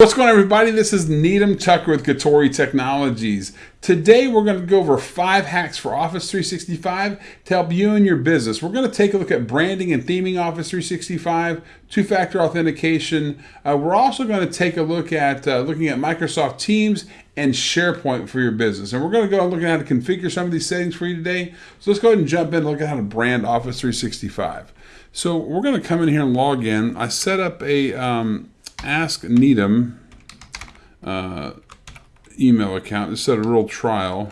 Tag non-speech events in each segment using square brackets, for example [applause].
What's going on everybody? This is Needham Tucker with Katori Technologies. Today we're going to go over five hacks for Office 365 to help you and your business. We're going to take a look at branding and theming Office 365, two-factor authentication. Uh, we're also going to take a look at uh, looking at Microsoft Teams and SharePoint for your business. And we're going to go and look at how to configure some of these settings for you today. So let's go ahead and jump in and look at how to brand Office 365. So we're going to come in here and log in. I set up a um, Ask Needham uh, email account. This set a real trial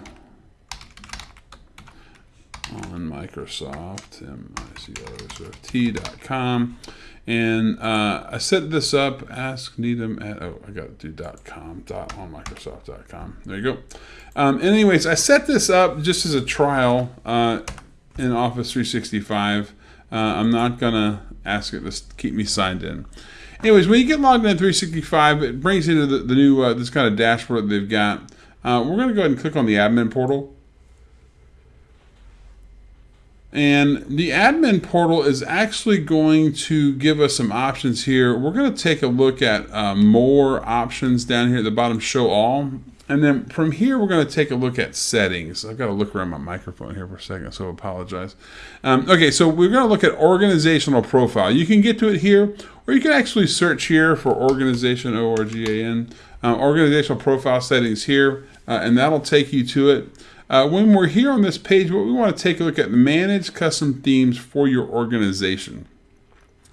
on Microsoft, M-I-C-R-O-S-F-T.com. And uh, I set this up, ask Needham at, oh, I got to do dot .com, dot on Microsoft.com. There you go. Um, anyways, I set this up just as a trial uh, in Office 365. Uh, I'm not going to ask it to keep me signed in. Anyways, when you get logged in 365, it brings you to the, the new, uh, this kind of dashboard that they've got. Uh, we're going to go ahead and click on the admin portal. And the admin portal is actually going to give us some options here. We're going to take a look at uh, more options down here at the bottom, show all. And then from here, we're going to take a look at settings. I've got to look around my microphone here for a second, so I apologize. Um, okay, so we're going to look at organizational profile. You can get to it here, or you can actually search here for organization, O-R-G-A-N, uh, organizational profile settings here, uh, and that'll take you to it. Uh, when we're here on this page, what we want to take a look at manage custom themes for your organization.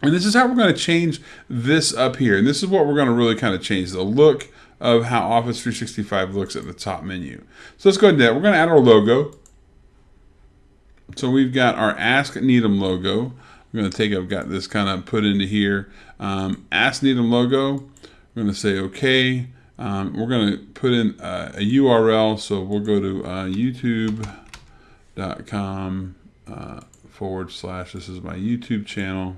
And this is how we're going to change this up here. And this is what we're going to really kind of change the look, of how Office 365 looks at the top menu. So let's go ahead and do that. We're going to add our logo. So we've got our Ask Needham logo. We're going to take, I've got this kind of put into here. Um, Ask Needham logo. We're going to say OK. Um, we're going to put in a URL. So we'll go to uh, youtube.com uh, forward slash. This is my YouTube channel.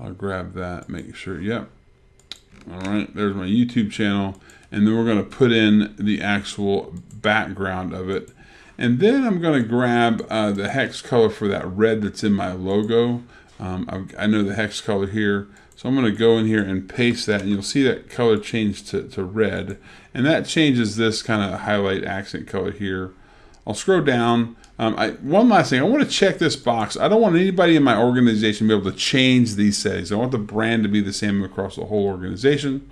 I'll grab that, make sure, yep, all right, there's my YouTube channel. And then we're going to put in the actual background of it. And then I'm going to grab uh, the hex color for that red that's in my logo. Um, I, I, know the hex color here. So I'm going to go in here and paste that. And you'll see that color change to, to red. And that changes this kind of highlight accent color here. I'll scroll down. Um, I, one last thing, I want to check this box. I don't want anybody in my organization to be able to change these settings. I want the brand to be the same across the whole organization.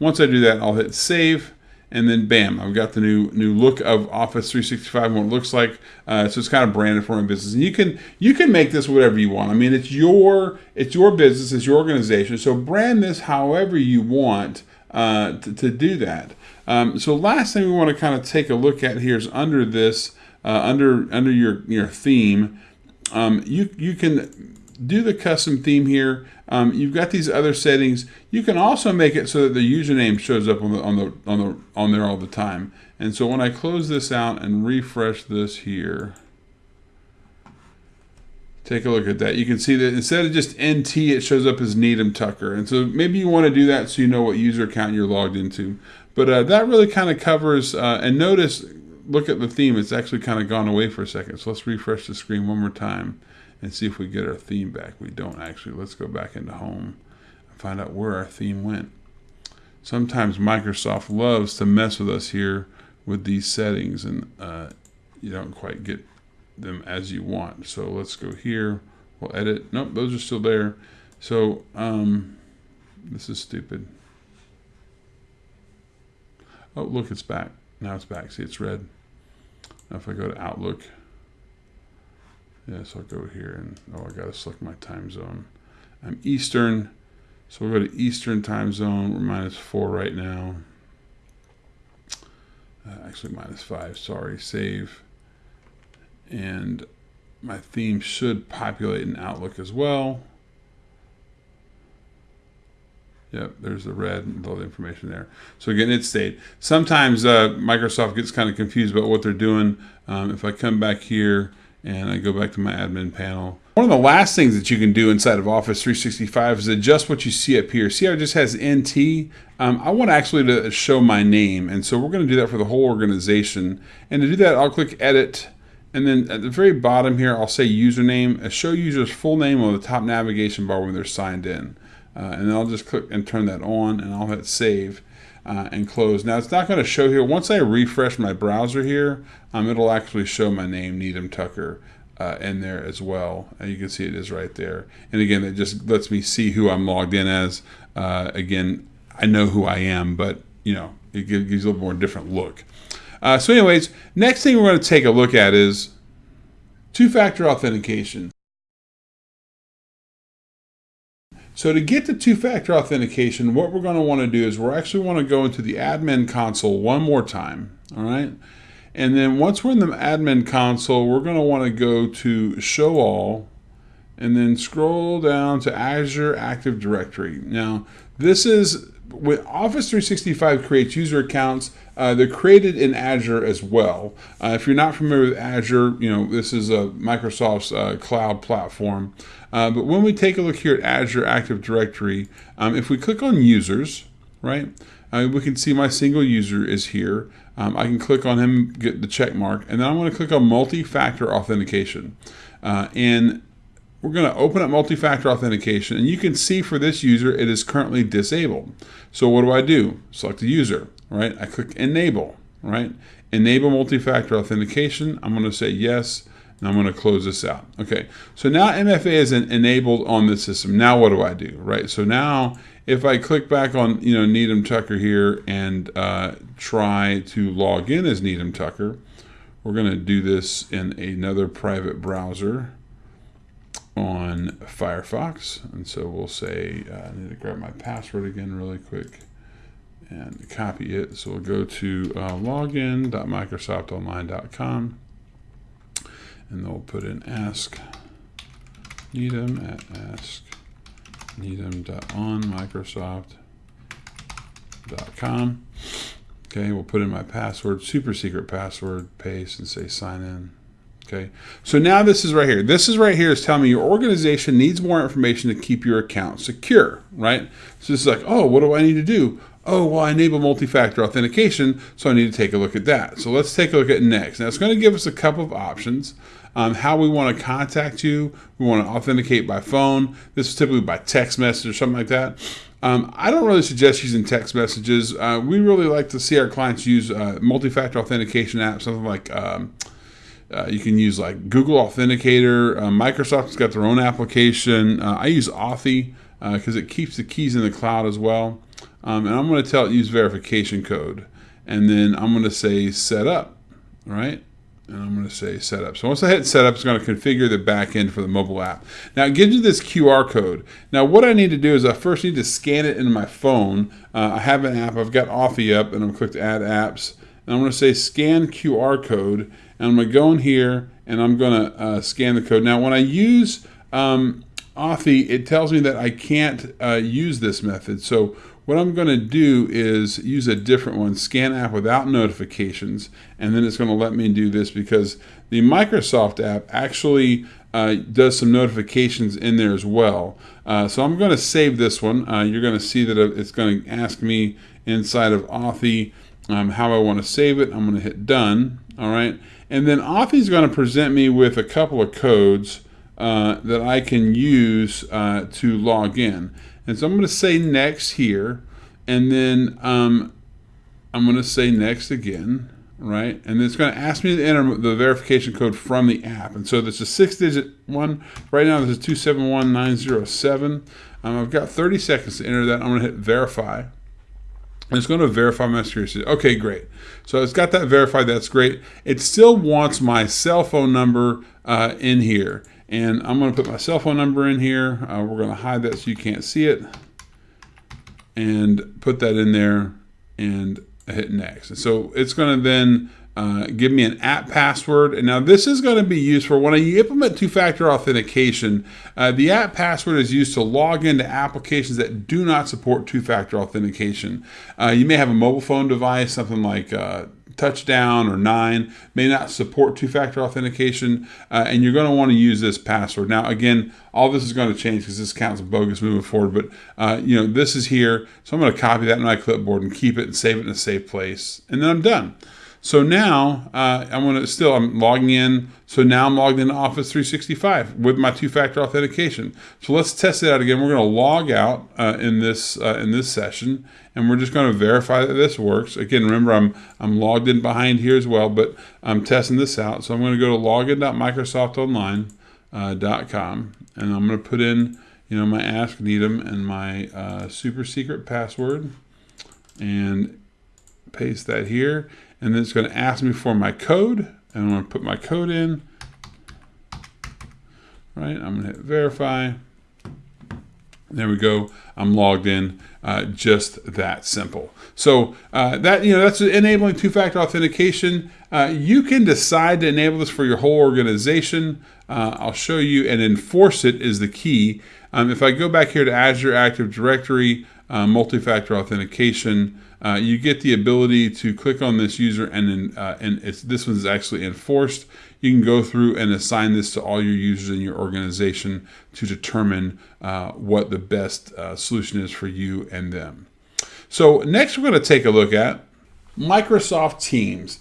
Once I do that, I'll hit save, and then bam, I've got the new new look of Office 365 and what it looks like. Uh, so it's kind of branded for my business, and you can you can make this whatever you want. I mean, it's your it's your business, it's your organization. So brand this however you want uh, to, to do that. Um, so last thing we want to kind of take a look at here is under this, uh, under under your your theme, um, you you can do the custom theme here. Um, you've got these other settings. You can also make it so that the username shows up on the on the on the on there all the time. And so when I close this out and refresh this here, take a look at that. You can see that instead of just NT, it shows up as Needham Tucker. And so maybe you want to do that so you know what user account you're logged into. But uh, that really kind of covers, uh, and notice, look at the theme, it's actually kind of gone away for a second. So let's refresh the screen one more time and see if we get our theme back. We don't actually. Let's go back into home and find out where our theme went. Sometimes Microsoft loves to mess with us here with these settings and uh, you don't quite get them as you want. So let's go here. We'll edit. Nope, those are still there. So um, this is stupid. Oh, look, it's back. Now it's back. See, it's red. Now if I go to Outlook, yes, I'll go here and, oh, I got to select my time zone. I'm Eastern, so we'll go to Eastern time zone. We're minus four right now. Uh, actually, minus five, sorry. Save. And my theme should populate in Outlook as well. Yep, there's the red and all the information there. So again, it stayed. Sometimes uh, Microsoft gets kind of confused about what they're doing. Um, if I come back here and I go back to my admin panel, one of the last things that you can do inside of Office 365 is adjust what you see up here. See how it just has NT? Um, I want actually to show my name, and so we're going to do that for the whole organization. And to do that, I'll click Edit, and then at the very bottom here, I'll say username, show user's full name on the top navigation bar when they're signed in. uh, and then I'll just click and turn that on, and I'll hit save. Uh, and close. Now it's not going to show here. Once I refresh my browser here, um, it'll actually show my name, Needham Tucker, uh, in there as well. And you can see it is right there. And again, it just lets me see who I'm logged in as. Uh, again, I know who I am, but you know, it gives, gives a little more different look. Uh, so anyways, next thing we're going to take a look at is two-factor authentication. So to get to two-factor authentication, what we're going to want to do is we're actually want to go into the admin console one more time, all right? And then once we're in the admin console, we're going to want to go to show all and then scroll down to Azure Active Directory. Now, this is when Office 365 creates user accounts, uh, they're created in Azure as well. Uh, if you're not familiar with Azure, you know, this is a Microsoft's uh, cloud platform. Uh, but when we take a look here at Azure Active Directory, um, if we click on users, right, uh, we can see my single user is here. Um, I can click on him, get the check mark, and then I'm to click on multi-factor authentication. Uh, and we're going to open up multi-factor authentication and you can see for this user it is currently disabled. So what do I do? Select the user, right? I click enable, right? Enable multi-factor authentication. I'm going to say yes and I'm going to close this out. Okay, so now MFA is enabled on the system. Now what do I do, right? So now if I click back on, you know, Needham Tucker here and uh, try to log in as Needham Tucker, we're going to do this in another private browser on Firefox. And so we'll say, uh, I need to grab my password again really quick and copy it. So we'll go to uh, login.microsoftonline.com and we'll put in ask Needham at ask needham.onmicrosoft.com. Okay, we'll put in my password, super secret password, paste, and say sign in. Okay, so now this is right here. This is right here is telling me your organization needs more information to keep your account secure, right? So this is like, oh, what do I need to do? Oh, well, I enable multi-factor authentication, so I need to take a look at that. So let's take a look at next. Now it's going to give us a couple of options. Um, how we want to contact you. We want to authenticate by phone. This is typically by text message or something like that. Um, I don't really suggest using text messages. Uh, we really like to see our clients use uh, multi-factor authentication apps, something like um, uh, you can use like Google Authenticator. Uh, Microsoft's got their own application. Uh, I use Authy because uh, it keeps the keys in the cloud as well. Um, and I'm going to tell it use verification code. And then I'm going to say set up, right? And I'm going to say setup. So once I hit setup, it's going to configure the backend for the mobile app. Now it gives you this QR code. Now what I need to do is I first need to scan it into my phone. Uh, I have an app. I've got Authy up, and I'm going to click Add Apps. And I'm going to say Scan QR Code. And I'm going to go in here, and I'm going to uh, scan the code. Now when I use um, Authy, it tells me that I can't uh, use this method. So what I'm going to do is use a different one, scan app without notifications, and then it's going to let me do this because the Microsoft app actually uh, does some notifications in there as well. Uh, so I'm going to save this one. Uh, you're going to see that it's going to ask me inside of Authy um, how I want to save it. I'm going to hit done. All right. And then Authy is going to present me with a couple of codes uh, that I can use uh, to log in. And so I'm going to say next here, and then um, I'm going to say next again, right? And it's going to ask me to enter the verification code from the app. And so this is a six-digit one. Right now, this is 271907. Um, I've got 30 seconds to enter that. I'm going to hit verify. It's going to verify my security. Okay, great. So it's got that verified. That's great. It still wants my cell phone number uh, in here. And I'm going to put my cell phone number in here. Uh, we're going to hide that so you can't see it. And put that in there and hit next. And so it's going to then uh, give me an app password. And now this is going to be used for when you implement two-factor authentication. Uh, the app password is used to log into applications that do not support two-factor authentication. Uh, you may have a mobile phone device, something like uh, touchdown or nine may not support two-factor authentication uh, and you're going to want to use this password now again all this is going to change because this account's bogus moving forward but uh, you know this is here so I'm going to copy that in my clipboard and keep it and save it in a safe place and then I'm done So now uh, I'm to still, I'm logging in. So now I'm logged into Office 365 with my two-factor authentication. So let's test it out again. We're going to log out uh, in this uh, in this session, and we're just going to verify that this works. Again, remember I'm I'm logged in behind here as well, but I'm testing this out. So I'm going to go to login.microsoftonline.com, uh, and I'm going to put in you know my Ask Needham and my uh, super secret password, and paste that here and then it's going to ask me for my code and I'm going to put my code in. Right I'm going to hit verify. There we go I'm logged in uh, just that simple. So uh, that you know that's enabling two-factor authentication. Uh, you can decide to enable this for your whole organization. Uh, I'll show you and enforce it is the key. Um, if I go back here to Azure Active Directory uh, multi-factor authentication uh, you get the ability to click on this user and uh, and this one's actually enforced. You can go through and assign this to all your users in your organization to determine uh, what the best uh, solution is for you and them. So next we're going to take a look at Microsoft Teams.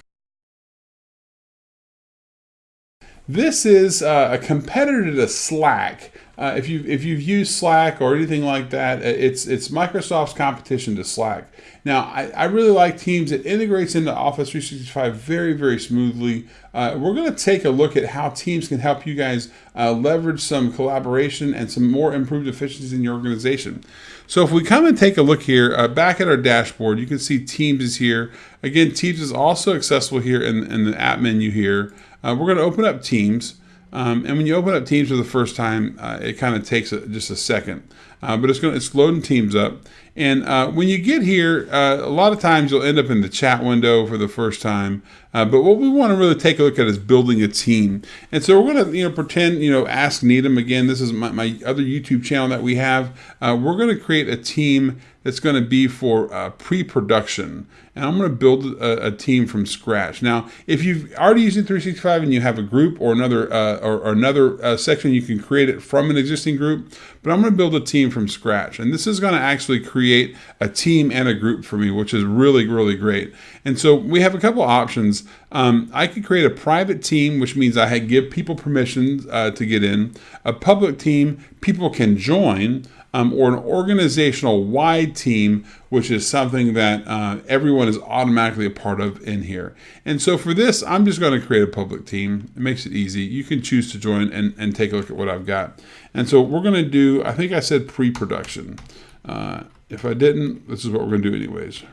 This is uh, a competitor to Slack. Uh, if you if you've used Slack or anything like that, it's it's Microsoft's competition to Slack. Now, I, I really like Teams. It integrates into Office 365 very very smoothly. Uh, we're going to take a look at how Teams can help you guys uh, leverage some collaboration and some more improved efficiencies in your organization. So if we come and take a look here, uh, back at our dashboard, you can see Teams is here. Again, Teams is also accessible here in, in the app menu here. Uh, we're going to open up Teams. Um, and when you open up Teams for the first time, uh, it kind of takes a, just a second, uh, but it's going it's loading Teams up. And uh, when you get here, uh, a lot of times you'll end up in the chat window for the first time. Uh, but what we want to really take a look at is building a team. And so we're going to you know pretend you know ask Needham again. This is my, my other YouTube channel that we have. Uh, we're going to create a team that's going to be for uh, pre-production. And I'm going to build a, a, team from scratch. Now, if you've already used 365 and you have a group or another uh, or, or, another uh, section, you can create it from an existing group. But I'm going to build a team from scratch. And this is going to actually create a team and a group for me, which is really, really great. And so we have a couple options. Um, I could create a private team, which means I had give people permissions uh, to get in. A public team, people can join um, or an organizational wide team, which is something that uh, everyone is automatically a part of in here. And so for this, I'm just going to create a public team. It makes it easy. You can choose to join and, and take a look at what I've got. And so we're going to do, I think I said pre-production. Uh, if I didn't, this is what we're going to do anyways.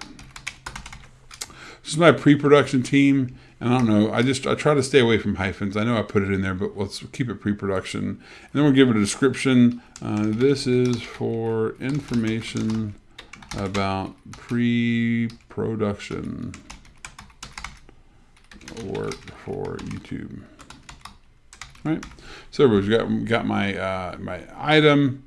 This is my pre-production team. And I don't know, I just, I try to stay away from hyphens. I know I put it in there, but let's keep it pre-production. And then we'll give it a description. Uh, this is for information about pre-production work for YouTube. Right. So we've got, got my, uh, my item,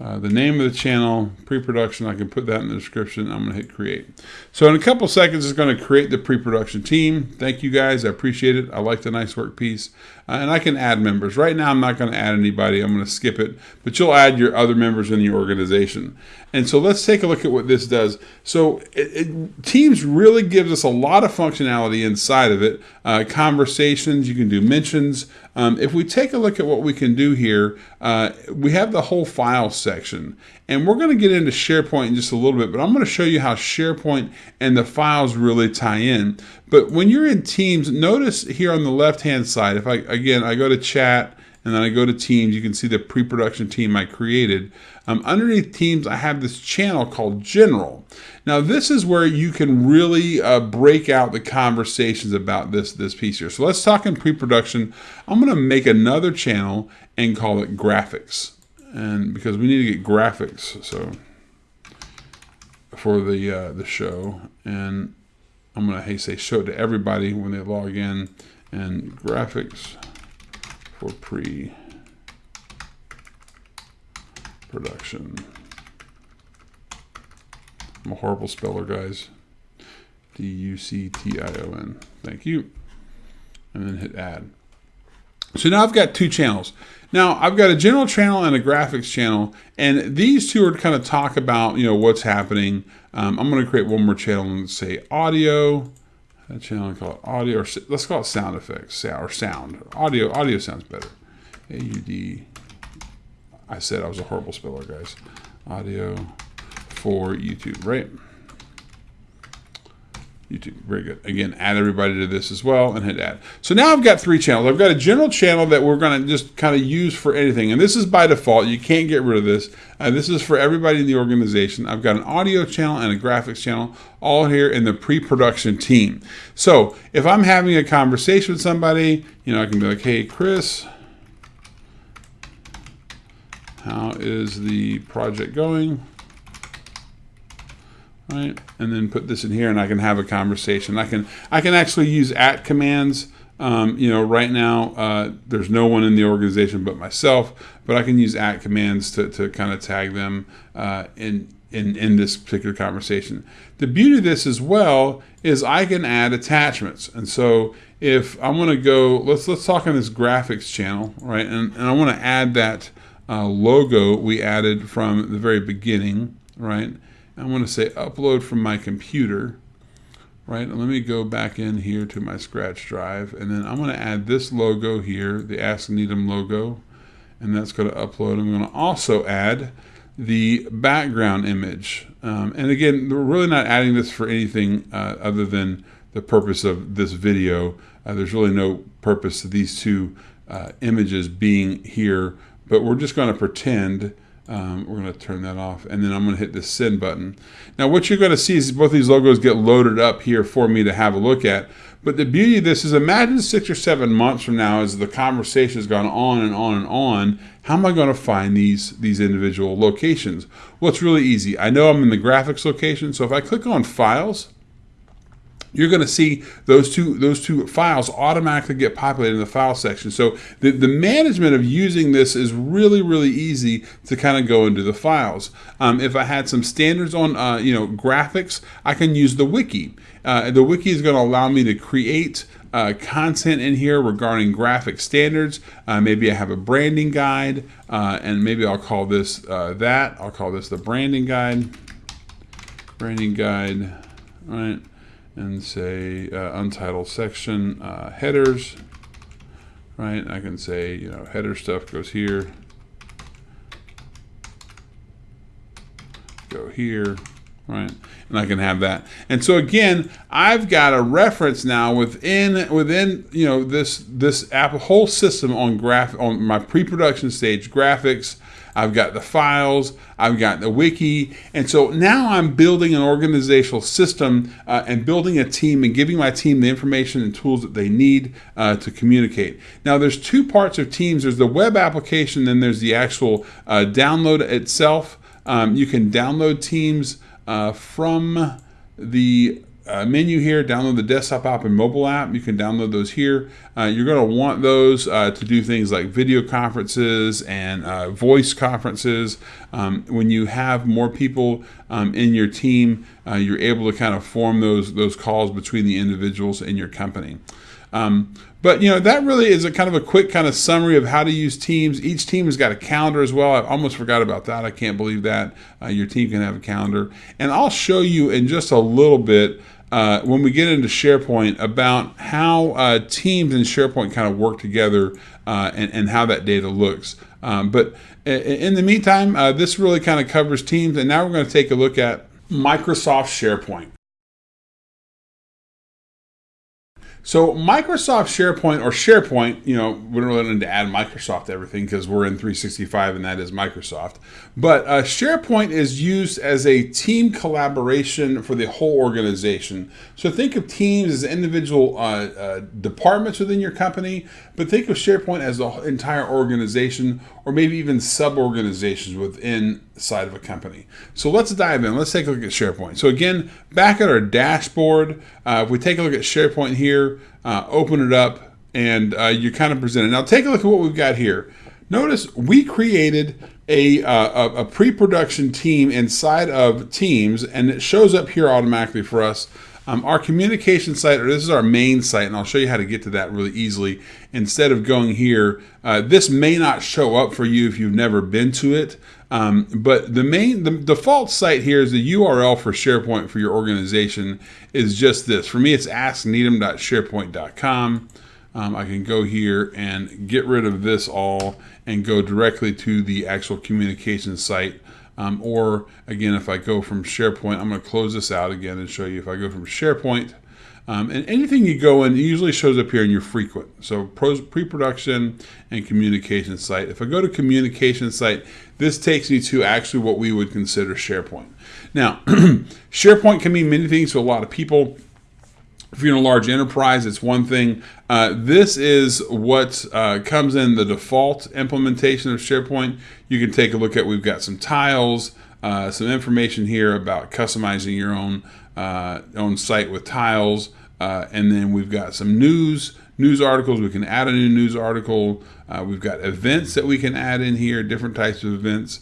uh, the name of the channel, pre-production, I can put that in the description. I'm going to hit create. So in a couple seconds, it's going to create the pre-production team. Thank you guys. I appreciate it. I like the nice work piece. Uh, and I can add members. Right now, I'm not going to add anybody. I'm going to skip it. But you'll add your other members in your organization. And so let's take a look at what this does. So it, it, Teams really gives us a lot of functionality inside of it. Uh, conversations, you can do mentions. Um, if we take a look at what we can do here, uh, we have the whole file section. And we're going to get into SharePoint in just a little bit, but I'm going to show you how SharePoint and the files really tie in. But when you're in Teams, notice here on the left-hand side, if I, again, I go to chat, and then I go to Teams, you can see the pre-production team I created. Um, underneath Teams, I have this channel called General. Now, this is where you can really uh, break out the conversations about this, this piece here. So let's talk in pre-production. I'm going to make another channel and call it Graphics. And because we need to get graphics, so for the uh, the show, and I'm going to hey, say show to everybody when they log in, and graphics for pre-production. I'm a horrible speller, guys. D-U-C-T-I-O-N. Thank you. And then hit add. So now I've got two channels. Now I've got a general channel and a graphics channel, and these two are to kind of talk about, you know, what's happening. Um, I'm going to create one more channel and say audio. That channel, call it audio, or let's call it sound effects, or sound. Audio, audio sounds better. A-U-D, I said I was a horrible speller, guys. Audio for YouTube, right? YouTube. Very good. Again, add everybody to this as well and hit add. So now I've got three channels. I've got a general channel that we're going to just kind of use for anything. And this is by default. You can't get rid of this. Uh, this is for everybody in the organization. I've got an audio channel and a graphics channel all here in the pre-production team. So if I'm having a conversation with somebody, you know, I can be like, hey, Chris, how is the project going? Right? And then put this in here and I can have a conversation. I can, I can actually use at commands. Um, you know, right now, uh, there's no one in the organization but myself, but I can use at commands to, to kind of tag them uh, in, in, in this particular conversation. The beauty of this as well is I can add attachments. And so if I want to go, let's, let's talk on this graphics channel, right? And, and I want to add that uh, logo we added from the very beginning, right? I want to say upload from my computer, right? And let me go back in here to my Scratch drive, and then I'm going to add this logo here, the Ask Needham logo, and that's going to upload. I'm going to also add the background image. Um, and again, we're really not adding this for anything uh, other than the purpose of this video. Uh, there's really no purpose to these two uh, images being here, but we're just going to pretend um, we're going to turn that off and then I'm going to hit the send button. Now what you're going to see is both these logos get loaded up here for me to have a look at. But the beauty of this is imagine six or seven months from now as the conversation has gone on and on and on, how am I going to find these, these individual locations? Well, it's really easy. I know I'm in the graphics location. So if I click on files, you're going to see those two those two files automatically get populated in the file section. So the, the management of using this is really, really easy to kind of go into the files. Um, if I had some standards on uh, you know graphics, I can use the wiki. Uh, the wiki is going to allow me to create uh, content in here regarding graphic standards. Uh, maybe I have a branding guide, uh, and maybe I'll call this uh, that. I'll call this the branding guide. Branding guide, right? And say uh, untitled section uh, headers, right? I can say, you know, header stuff goes here, go here, right? And I can have that. And so again, I've got a reference now within within you know this this app whole system on graph on my pre-production stage graphics I've got the files, I've got the wiki. And so now I'm building an organizational system uh, and building a team and giving my team the information and tools that they need uh, to communicate. Now there's two parts of teams. There's the web application, then there's the actual uh, download itself. Um, you can download teams uh, from the uh, menu here, download the desktop app and mobile app. You can download those here. Uh, you're going to want those uh, to do things like video conferences and uh, voice conferences. Um, when you have more people um, in your team, uh, you're able to kind of form those those calls between the individuals in your company. Um, but you know that really is a kind of a quick kind of summary of how to use Teams. Each team has got a calendar as well. I almost forgot about that. I can't believe that uh, your team can have a calendar. And I'll show you in just a little bit uh, when we get into SharePoint about how uh, Teams and SharePoint kind of work together uh, and, and how that data looks. Um, but in the meantime, uh, this really kind of covers Teams. And now we're going to take a look at Microsoft SharePoint. So Microsoft SharePoint or SharePoint, you know, we don't really need to add Microsoft to everything because we're in 365 and that is Microsoft. But uh, SharePoint is used as a team collaboration for the whole organization. So think of teams as individual uh, uh, departments within your company, but think of SharePoint as the entire organization or maybe even sub-organizations within side of a company. So let's dive in. Let's take a look at SharePoint. So again, back at our dashboard, uh, if we take a look at SharePoint here, uh, open it up, and uh, you're kind of presented. Now take a look at what we've got here. Notice we created a, uh, a pre-production team inside of Teams, and it shows up here automatically for us Um, our communication site, or this is our main site, and I'll show you how to get to that really easily. Instead of going here, uh, this may not show up for you if you've never been to it. Um, but the main, the default site here is the URL for SharePoint for your organization is just this. For me, it's askneedham.sharepoint.com. Um, I can go here and get rid of this all and go directly to the actual communication site um, or again, if I go from SharePoint, I'm going to close this out again and show you if I go from SharePoint, um, and anything you go in, usually shows up here in your frequent. So pre-production and communication site. If I go to communication site, this takes me to actually what we would consider SharePoint. Now, [clears throat] SharePoint can mean many things to a lot of people. If you're in a large enterprise, it's one thing. Uh, this is what uh, comes in the default implementation of SharePoint. You can take a look at, we've got some tiles, uh, some information here about customizing your own, uh, own site with tiles. Uh, and then we've got some news, news articles. We can add a new news article. Uh, we've got events that we can add in here, different types of events,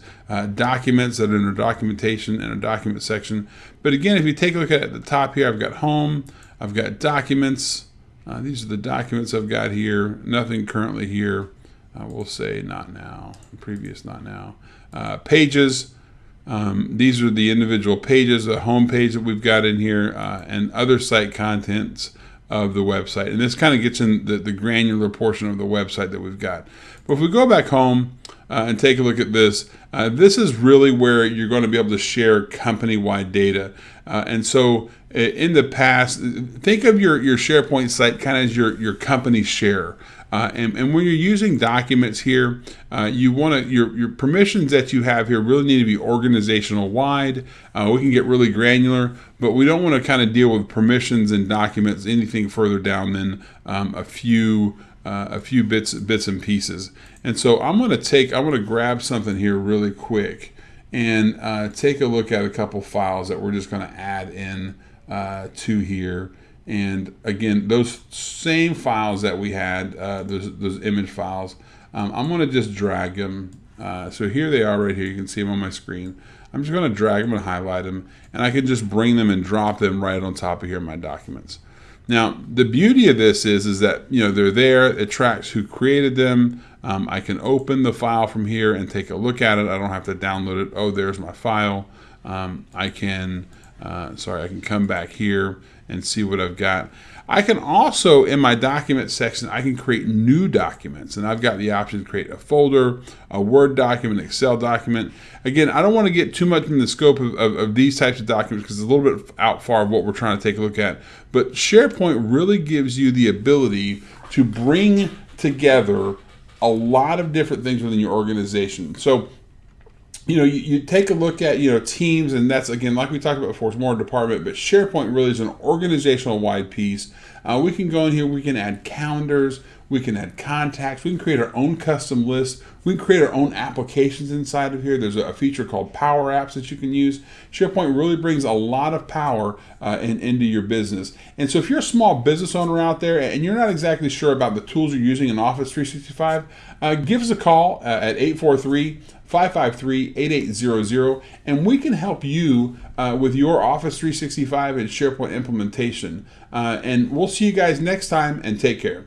documents that are in our documentation and a document section. But again, if you take a look at the top here, I've got home, I've got documents. Uh, these are the documents I've got here. Nothing currently here. Uh, we'll say not now. Previous not now. Uh, pages. Um, these are the individual pages, the home page that we've got in here, uh, and other site contents of the website. And this kind of gets in the, the, granular portion of the website that we've got. But if we go back home uh, and take a look at this, uh, this is really where you're going to be able to share company-wide data. Uh, and so in the past, think of your, your SharePoint site kind of as your, your company share. Uh, and, and, when you're using documents here, uh, you want to your your permissions that you have here really need to be organizational wide. Uh, we can get really granular, but we don't want to kind of deal with permissions and documents anything further down than um, a few uh, a few bits bits and pieces. And so I'm going to take I'm going to grab something here really quick and uh, take a look at a couple files that we're just going to add in uh, to here. And again, those same files that we had, uh, those, those image files, um, I'm going to just drag them. Uh, so here they are right here. You can see them on my screen. I'm just going to drag them and highlight them, and I can just bring them and drop them right on top of here in my documents. Now, the beauty of this is, is that you know they're there. It tracks who created them. Um, I can open the file from here and take a look at it. I don't have to download it. Oh, there's my file. Um, I can uh, sorry, I can come back here and see what I've got. I can also, in my document section, I can create new documents. And I've got the option to create a folder, a Word document, Excel document. Again, I don't want to get too much in the scope of, of, of these types of documents because it's a little bit out far of what we're trying to take a look at. But SharePoint really gives you the ability to bring together a lot of different things within your organization. So you know, you, you, take a look at, you know, teams, and that's, again, like we talked about before, it's more a department, but SharePoint really is an organizational wide piece. Uh, we can go in here, we can add calendars, we can add contacts, we can create our own custom lists, we can create our own applications inside of here. There's a, feature called Power Apps that you can use. SharePoint really brings a lot of power uh, in, into your business. And so if you're a small business owner out there and you're not exactly sure about the tools you're using in Office 365, uh, give us a call uh, at 843 553 8800, and we can help you uh, with your Office 365 and SharePoint implementation. Uh, and we'll see you guys next time, and take care.